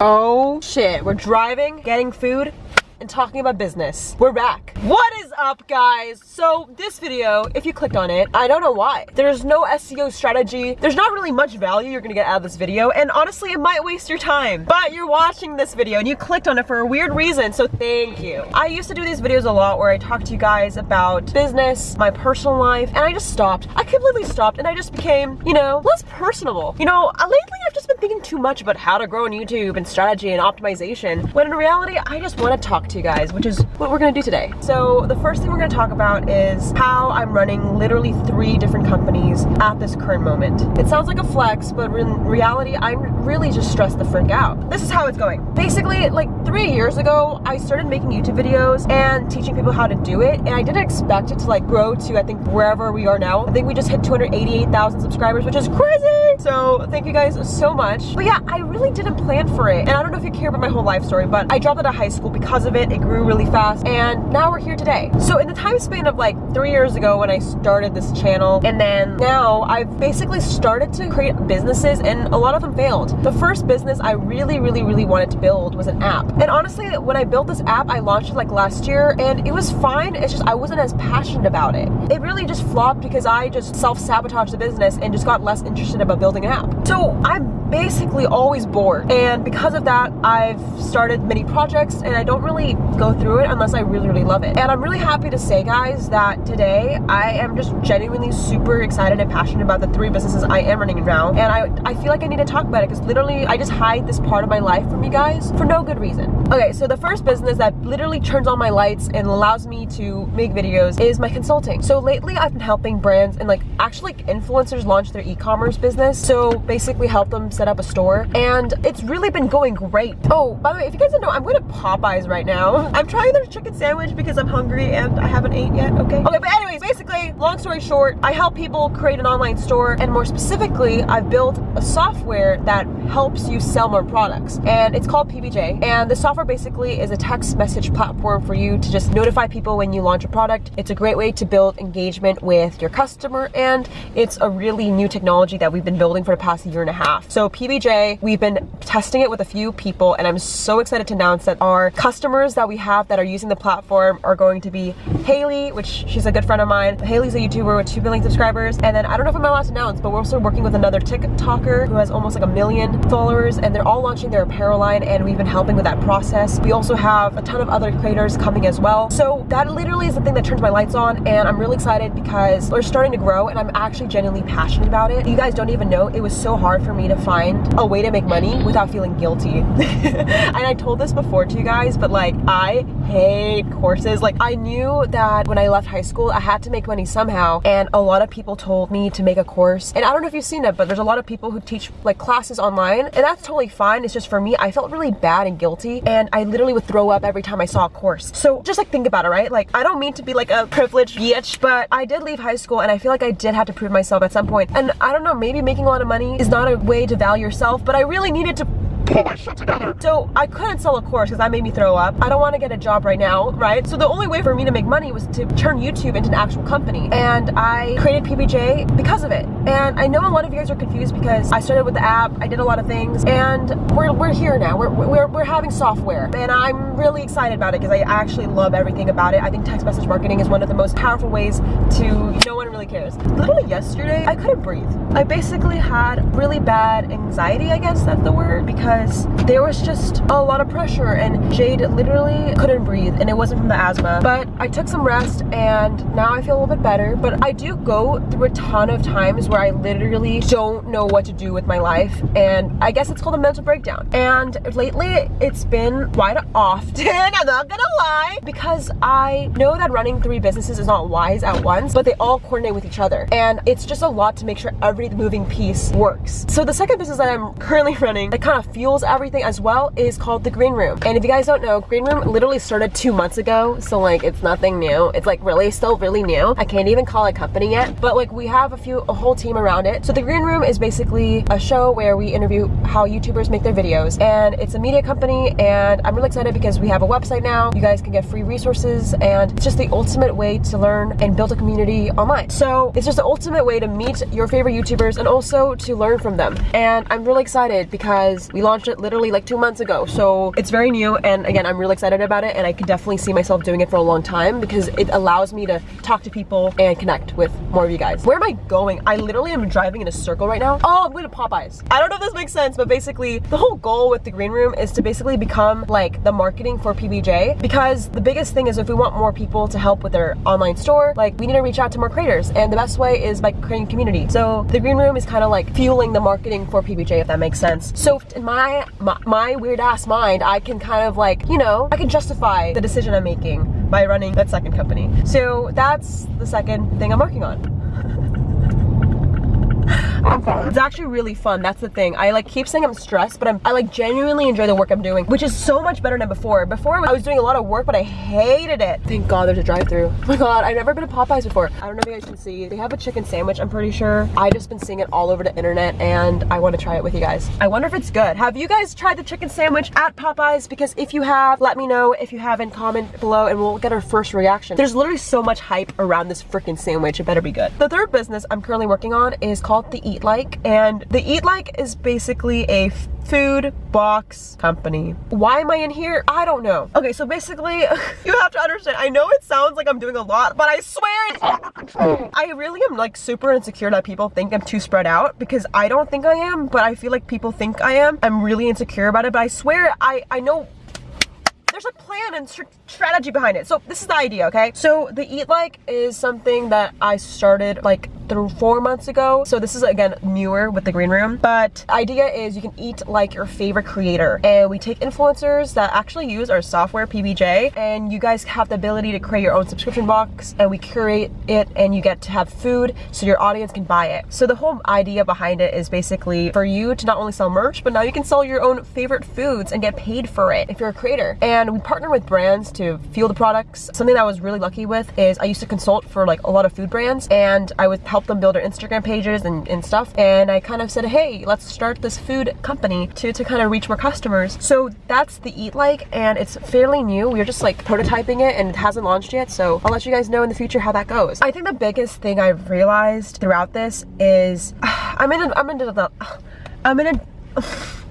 Oh shit, we're driving, getting food, and talking about business. We're back. What is up guys? So this video, if you clicked on it, I don't know why. There's no SEO strategy. There's not really much value you're gonna get out of this video and honestly it might waste your time. But you're watching this video and you clicked on it for a weird reason so thank you. I used to do these videos a lot where I talk to you guys about business, my personal life, and I just stopped. I completely stopped and I just became, you know, less personable. You know, uh, lately I've just been thinking too much about how to grow on YouTube and strategy and optimization when in reality I just want to to you guys, which is what we're gonna do today. So the first thing we're gonna talk about is how I'm running literally three different companies at this current moment. It sounds like a flex, but in reality, I'm really just stressed the frick out. This is how it's going. Basically, like three years ago, I started making YouTube videos and teaching people how to do it, and I didn't expect it to like grow to, I think, wherever we are now. I think we just hit 288,000 subscribers, which is crazy! So thank you guys so much. But yeah, I really didn't plan for it. And I don't know if you care about my whole life story, but I dropped out of high school because of it. It grew really fast, and now we're here today. So in the time span of like three years ago when I started this channel, and then now I've basically started to create businesses, and a lot of them failed. The first business I really, really, really wanted to build was an app. And honestly, when I built this app, I launched it like last year, and it was fine. It's just I wasn't as passionate about it. It really just flopped because I just self-sabotaged the business and just got less interested about building an app. So I'm basically always bored and because of that I've started many projects and I don't really go through it unless I really really love it. And I'm really happy to say guys that today I am just genuinely super excited and passionate about the three businesses I am running now. And I, I feel like I need to talk about it because literally I just hide this part of my life from you guys for no good reason. Okay so the first business that literally turns on my lights and allows me to make videos is my consulting. So lately I've been helping brands and like actually influencers launch their e-commerce business. So basically help them set up a store. And it's really been going great. Oh, by the way, if you guys don't know, I'm going to Popeyes right now. I'm trying their chicken sandwich because I'm hungry and I haven't ate yet, okay? Okay, but anyways, basically, long story short, I help people create an online store and more specifically, I've built a software that helps you sell more products and it's called PBJ and the software basically is a text message platform for you to just notify people when you launch a product. It's a great way to build engagement with your customer and it's a really new technology that we've been building for the past year and a half. So PBJ, we've been testing it with a few people and I'm so excited to announce that our customers that we have that are using the platform are going to be Haley, which she's a good friend of mine. Haley's a YouTuber with 2 million subscribers. And then I don't know if I'm allowed to announce, but we're also working with another TikToker who has almost like a million followers and they're all launching their apparel line and we've been helping with that process. We also have a ton of other creators coming as well. So that literally is the thing that turns my lights on and I'm really excited because we're starting to grow and I'm actually genuinely passionate about it. You guys don't even know, it was so hard for me to find a way to make money without feeling guilty. and I told this before to you guys, but like I hate courses. Like I knew that when I left high school, I had to make money somehow. And a lot of people told me to make a course. And I don't know if you've seen it, but there's a lot of people who teach like classes online and that's totally fine. It's just for me, I felt really bad and guilty. And I literally would throw up every time I saw a course. So just like think about it, right? Like I don't mean to be like a privileged bitch, but I did leave high school and I feel like I did have to prove myself at some point. And I don't know, maybe making a lot of money is not a way to value yourself, but I really needed to together. So I couldn't sell a course because that made me throw up. I don't want to get a job right now, right? So the only way for me to make money was to turn YouTube into an actual company. And I created PBJ because of it. And I know a lot of you guys are confused because I started with the app, I did a lot of things, and we're, we're here now. We're, we're, we're having software. And I'm really excited about it because I actually love everything about it. I think text message marketing is one of the most powerful ways to, no one really cares. Literally yesterday, I couldn't breathe. I basically had really bad anxiety, I guess that's the word, because because there was just a lot of pressure and Jade literally couldn't breathe and it wasn't from the asthma. But I took some rest and now I feel a little bit better. But I do go through a ton of times where I literally don't know what to do with my life and I guess it's called a mental breakdown. And lately it's been quite often, I'm not gonna lie, because I know that running three businesses is not wise at once, but they all coordinate with each other. And it's just a lot to make sure every moving piece works. So the second business that I'm currently running that kind of feels fuels everything as well is called the Green Room. And if you guys don't know, Green Room literally started two months ago. So like it's nothing new. It's like really still really new. I can't even call it company yet, but like we have a few, a whole team around it. So the Green Room is basically a show where we interview how YouTubers make their videos. And it's a media company and I'm really excited because we have a website now. You guys can get free resources and it's just the ultimate way to learn and build a community online. So it's just the ultimate way to meet your favorite YouTubers and also to learn from them. And I'm really excited because we launched it literally like two months ago. So it's very new and again, I'm really excited about it and I can definitely see myself doing it for a long time because it allows me to talk to people and connect with more of you guys. Where am I going? I literally am driving in a circle right now. Oh, I'm going to Popeyes. I don't know if this makes sense, but basically the whole goal with the green room is to basically become like the marketing for PBJ because the biggest thing is if we want more people to help with their online store, like we need to reach out to more creators and the best way is by creating community. So the green room is kind of like fueling the marketing for PBJ if that makes sense. So in my, my, my weird ass mind, I can kind of like, you know, I can justify the decision I'm making by running that second company. So that's the second thing I'm working on. It's actually really fun. That's the thing. I like keep saying I'm stressed, but I'm, I like genuinely enjoy the work I'm doing, which is so much better than before. Before I was doing a lot of work, but I hated it. Thank God there's a drive-through. Oh my God, I've never been to Popeyes before. I don't know if you guys can see. They have a chicken sandwich, I'm pretty sure. I've just been seeing it all over the internet and I want to try it with you guys. I wonder if it's good. Have you guys tried the chicken sandwich at Popeyes? Because if you have, let me know. If you haven't, comment below and we'll get our first reaction. There's literally so much hype around this freaking sandwich. It better be good. The third business I'm currently working on is called the Eat Like and the Eat Like is basically a food box company. Why am I in here? I don't know. Okay, so basically, you have to understand, I know it sounds like I'm doing a lot, but I swear. I really am like super insecure that people think I'm too spread out because I don't think I am, but I feel like people think I am. I'm really insecure about it, but I swear I, I know there's a plan and strategy behind it. So this is the idea, okay? So the Eat Like is something that I started like through four months ago. So this is again newer with the green room. But idea is you can eat like your favorite creator. And we take influencers that actually use our software PBJ and you guys have the ability to create your own subscription box and we curate it and you get to have food so your audience can buy it. So the whole idea behind it is basically for you to not only sell merch, but now you can sell your own favorite foods and get paid for it if you're a creator. And we partner with brands to fuel the products. Something that I was really lucky with is I used to consult for like a lot of food brands and I would help help them build their Instagram pages and, and stuff. And I kind of said, hey, let's start this food company to, to kind of reach more customers. So that's the Eat Like and it's fairly new. We're just like prototyping it and it hasn't launched yet. So I'll let you guys know in the future how that goes. I think the biggest thing I've realized throughout this is I'm in a, I'm in a, I'm in a,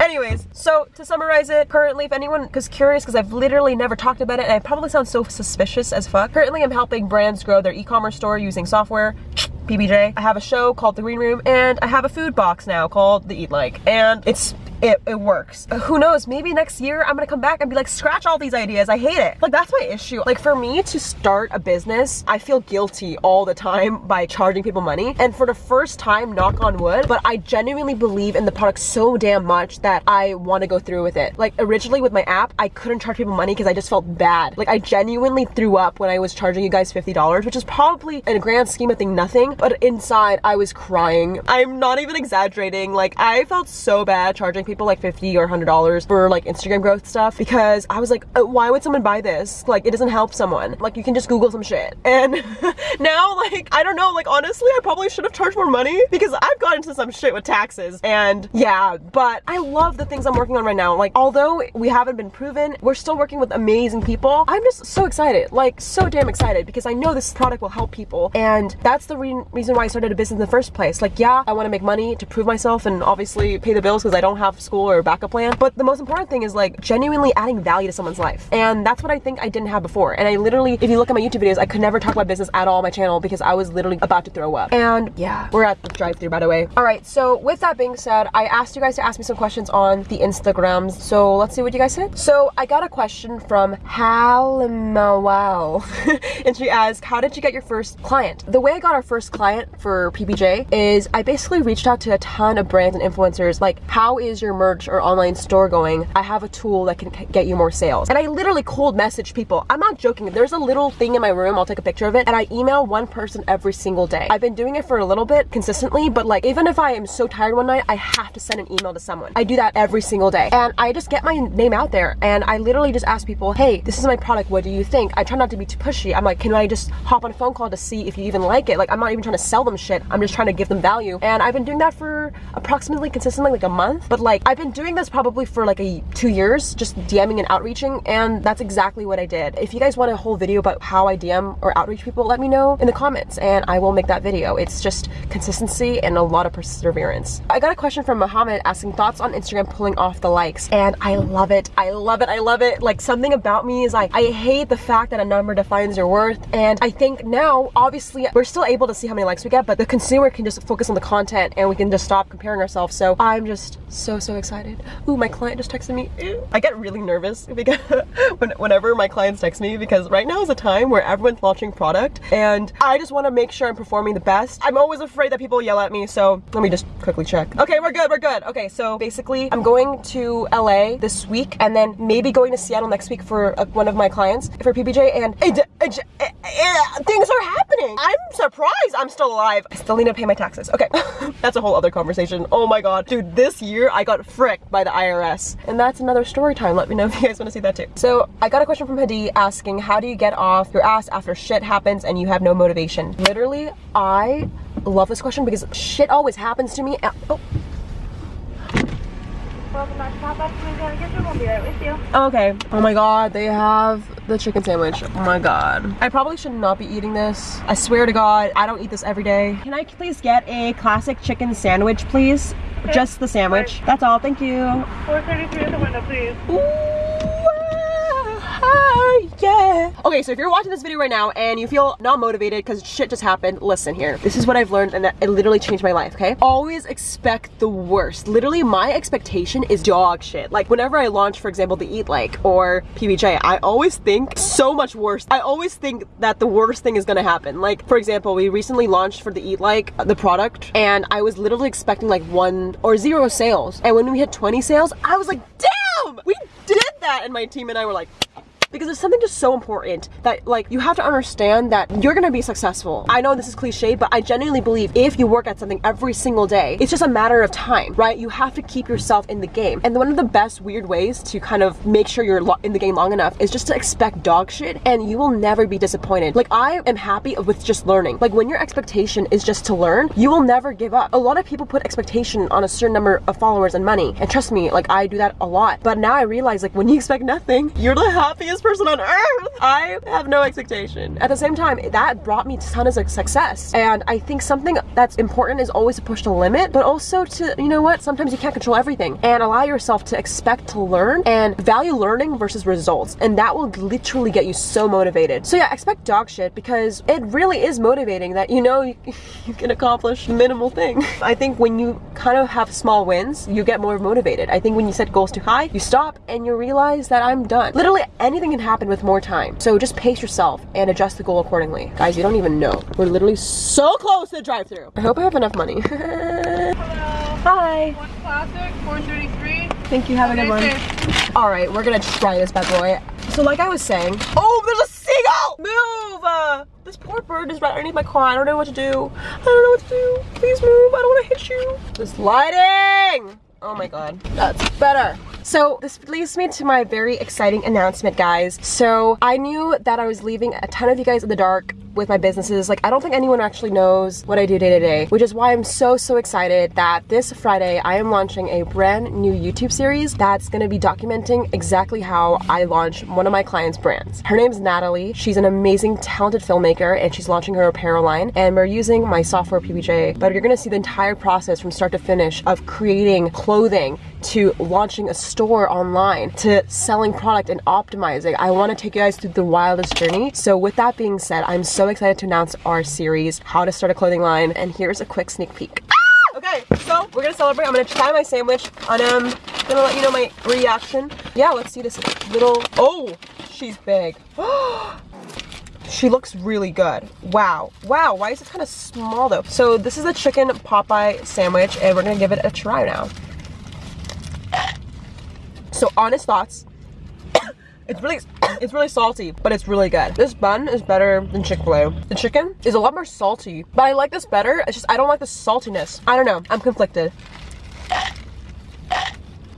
Anyways, so to summarize it, currently if anyone is curious, because I've literally never talked about it and I probably sound so suspicious as fuck, currently I'm helping brands grow their e-commerce store using software PBJ. I have a show called The Green Room and I have a food box now called The Eat Like and it's it, it works. Who knows, maybe next year I'm gonna come back and be like, scratch all these ideas, I hate it. Like that's my issue. Like for me to start a business, I feel guilty all the time by charging people money. And for the first time, knock on wood, but I genuinely believe in the product so damn much that I wanna go through with it. Like originally with my app, I couldn't charge people money because I just felt bad. Like I genuinely threw up when I was charging you guys $50, which is probably in a grand scheme of thing nothing, but inside I was crying. I'm not even exaggerating. Like I felt so bad charging people like 50 or $100 for like Instagram growth stuff because I was like, uh, why would someone buy this? Like it doesn't help someone. Like you can just Google some shit. And now like, I don't know, like honestly, I probably should have charged more money because I've gotten into some shit with taxes and yeah, but I love the things I'm working on right now. Like although we haven't been proven, we're still working with amazing people. I'm just so excited, like so damn excited because I know this product will help people and that's the re reason why I started a business in the first place. Like yeah, I want to make money to prove myself and obviously pay the bills because I don't have school or backup plan. But the most important thing is like genuinely adding value to someone's life. And that's what I think I didn't have before. And I literally, if you look at my YouTube videos, I could never talk about business at all on my channel because I was literally about to throw up. And yeah, we're at the drive through by the way. All right, so with that being said, I asked you guys to ask me some questions on the Instagrams. So let's see what you guys said. So I got a question from Halimawal. and she asked, how did you get your first client? The way I got our first client for PBJ is I basically reached out to a ton of brands and influencers like, how is your merch or online store going? I have a tool that can get you more sales. And I literally cold message people. I'm not joking. There's a little thing in my room. I'll take a picture of it. And I email one person every single day. I've been doing it for a little bit consistently, but like even if I am so tired one night, I have to send an email to someone. I do that every single day. And I just get my name out there and I literally just ask people, hey, this is my product. What do you think? I try not to be too pushy. I'm like, can I just hop on a phone call to see if you even like it? Like I'm not even trying to sell them shit. I'm just trying to give them value. And I've been doing that for approximately consistently like a month. But like like I've been doing this probably for like a two years, just DMing and outreaching, and that's exactly what I did. If you guys want a whole video about how I DM or outreach people, let me know in the comments and I will make that video. It's just consistency and a lot of perseverance. I got a question from Mohammed asking thoughts on Instagram pulling off the likes, and I love it. I love it. I love it. Like something about me is like, I hate the fact that a number defines your worth, and I think now, obviously, we're still able to see how many likes we get, but the consumer can just focus on the content and we can just stop comparing ourselves. So I'm just so, so excited. Ooh, my client just texted me. I get really nervous because whenever my clients text me because right now is a time where everyone's launching product and I just want to make sure I'm performing the best. I'm always afraid that people yell at me, so let me just quickly check. Okay, we're good, we're good. Okay, so basically I'm going to LA this week and then maybe going to Seattle next week for uh, one of my clients for PBJ and it, it, it, things are happening. I'm surprised I'm still alive. I still need to pay my taxes. Okay, that's a whole other conversation. Oh my god. Dude, this year I got fricked by the IRS. And that's another story time. Let me know if you guys want to see that too. So I got a question from Hadi asking, how do you get off your ass after shit happens and you have no motivation? Literally, I love this question because shit always happens to me. And, oh, oh. Okay. Oh my god, they have the chicken sandwich. Oh my god. I probably should not be eating this. I swear to god, I don't eat this every day. Can I please get a classic chicken sandwich, please? Okay. Just the sandwich. That's all. Thank you. 433 at the window, please. Ooh yeah. Okay, so if you're watching this video right now and you feel not motivated because shit just happened, listen here. This is what I've learned and that it literally changed my life, okay? Always expect the worst. Literally, my expectation is dog shit. Like, whenever I launch, for example, the Eat Like or PBJ, I always think so much worse. I always think that the worst thing is gonna happen. Like, for example, we recently launched for the Eat Like, uh, the product, and I was literally expecting like one or zero sales. And when we hit 20 sales, I was like, damn, we did that. And my team and I were like, because there's something just so important that like you have to understand that you're gonna be successful. I know this is cliche, but I genuinely believe if you work at something every single day, it's just a matter of time, right? You have to keep yourself in the game. And one of the best weird ways to kind of make sure you're in the game long enough is just to expect dog shit and you will never be disappointed. Like I am happy with just learning. Like when your expectation is just to learn, you will never give up. A lot of people put expectation on a certain number of followers and money. And trust me, like I do that a lot. But now I realize like when you expect nothing, you're the happiest person on earth. I have no expectation. At the same time, that brought me tons of success. And I think something that's important is always to push the limit, but also to, you know what, sometimes you can't control everything and allow yourself to expect to learn and value learning versus results. And that will literally get you so motivated. So yeah, expect dog shit because it really is motivating that you know you, you can accomplish minimal thing. I think when you kind of have small wins, you get more motivated. I think when you set goals too high, you stop and you realize that I'm done. Literally anything can happen with more time. So just pace yourself and adjust the goal accordingly. Guys, you don't even know. We're literally so close to the drive through I hope I have enough money. Hello. Hi. One classic, 433. Thank you, have a good one. All right, we're gonna try this bad boy. So like I was saying, oh, there's a seagull! Move! Uh, this poor bird is right underneath my car. I don't know what to do. I don't know what to do. Please move, I don't wanna hit you. This lighting! Oh my God, that's better. So this leads me to my very exciting announcement, guys. So I knew that I was leaving a ton of you guys in the dark with my businesses. Like, I don't think anyone actually knows what I do day to day, which is why I'm so, so excited that this Friday I am launching a brand new YouTube series that's gonna be documenting exactly how I launch one of my clients' brands. Her name's Natalie. She's an amazing, talented filmmaker, and she's launching her apparel line. And we're using my software PBJ, but you're gonna see the entire process from start to finish of creating clothing to launching a store online to selling product and optimizing. I wanna take you guys through the wildest journey. So with that being said, I'm so excited to announce our series, How to Start a Clothing Line, and here's a quick sneak peek. Okay, so we're gonna celebrate. I'm gonna try my sandwich and I'm um, gonna let you know my reaction. Yeah, let's see this little, oh, she's big. she looks really good. Wow. Wow, why is it kind of small though? So this is a chicken Popeye sandwich and we're gonna give it a try now. So honest thoughts, it's really, it's really salty, but it's really good. This bun is better than Chick-fil-A. The chicken is a lot more salty, but I like this better. It's just, I don't like the saltiness. I don't know, I'm conflicted.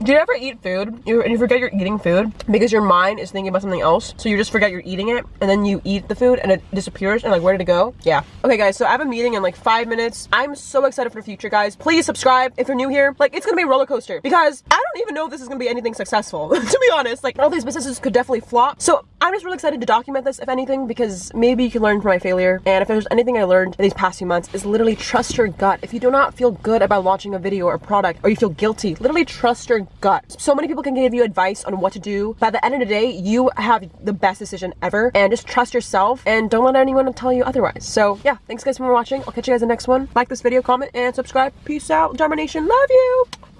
Do you ever eat food and you forget you're eating food because your mind is thinking about something else? So you just forget you're eating it and then you eat the food and it disappears and like where did it go? Yeah. Okay guys, so I have a meeting in like five minutes. I'm so excited for the future guys. Please subscribe if you're new here. Like it's gonna be a roller coaster because I don't even know if this is gonna be anything successful. to be honest, like all these businesses could definitely flop. So I'm just really excited to document this if anything because maybe you can learn from my failure. And if there's anything I learned in these past few months is literally trust your gut. If you do not feel good about launching a video or product or you feel guilty, literally trust your gut. So many people can give you advice on what to do. By the end of the day, you have the best decision ever and just trust yourself and don't let anyone tell you otherwise. So yeah, thanks guys for watching. I'll catch you guys in the next one. Like this video, comment, and subscribe. Peace out. Domination. Love you.